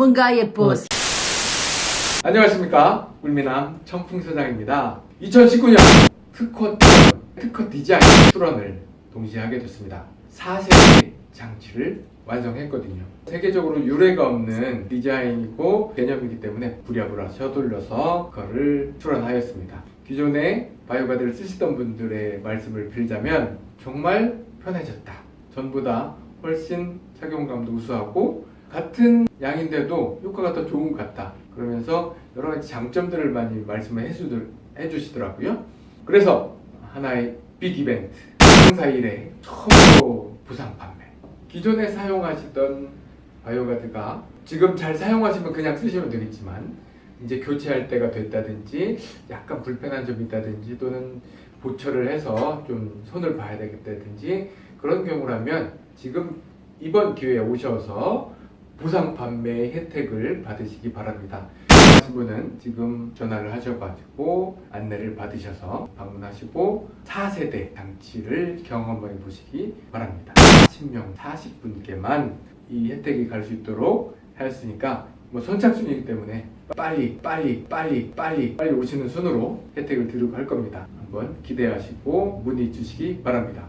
전문가의 보스. 안녕하십니까. 울미남 청풍소장입니다. 2019년 특허 특허 디자인 수런을 동시에 하게 됐습니다. 4세대 장치를 완성했거든요. 세계적으로 유례가 없는 디자인이고 개념이기 때문에 부랴부랴 서둘러서 그거를 출원하였습니다. 기존에 바이오가드를 쓰시던 분들의 말씀을 빌자면 정말 편해졌다. 전부 다 훨씬 착용감도 우수하고 같은 양인데도 효과가 더 좋은 것 같다. 그러면서 여러 가지 장점들을 많이 말씀을 해주시더라고요. 그래서 하나의 빅 이벤트 행사 이래 처음으로 부상 판매. 기존에 사용하시던 바이오가드가 지금 잘 사용하시면 그냥 쓰시면 되겠지만 이제 교체할 때가 됐다든지 약간 불편한 점이 있다든지 또는 보철을 해서 좀 손을 봐야 되겠다든지 그런 경우라면 지금 이번 기회에 오셔서 무상 판매 혜택을 받으시기 바랍니다. 분은 지금 전화를 하셔가지고 안내를 받으셔서 방문하시고 4세대 장치를 경험해 보시기 바랍니다. 10명 40분께만 이 혜택이 갈 수 있도록 하였으니까 뭐 선착순이기 때문에 빨리 빨리 빨리 빨리 빨리 오시는 순으로 혜택을 드리고 할 겁니다. 한번 기대하시고 문의 주시기 바랍니다.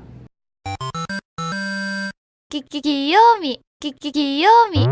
끼끼 귀요미 끼끼 귀요미